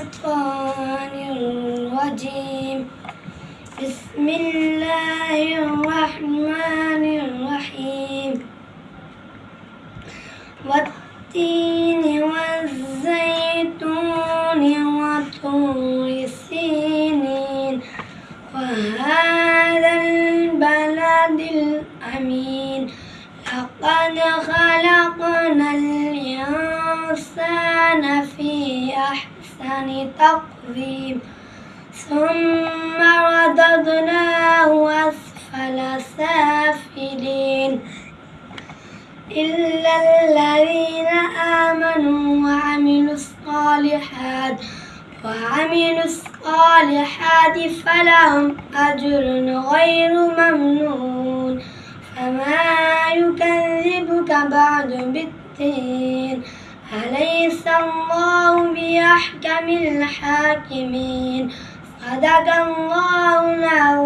الشيطان الرجيم. بسم الله الرحمن الرحيم. والتين والزيتون وطور سينين. وهذا البلد الأمين. لقد خلقنا الإنسان في أحسن تقويم ثم رددناه أسفل سافلين. إلا الذين آمنوا وعملوا الصالحات وعملوا الصالحات فلهم أجر غير ممنون. فما يكذبك بعد بالدين. أليس الله بأحكم الحاكمين؟ صدق الله العظيم.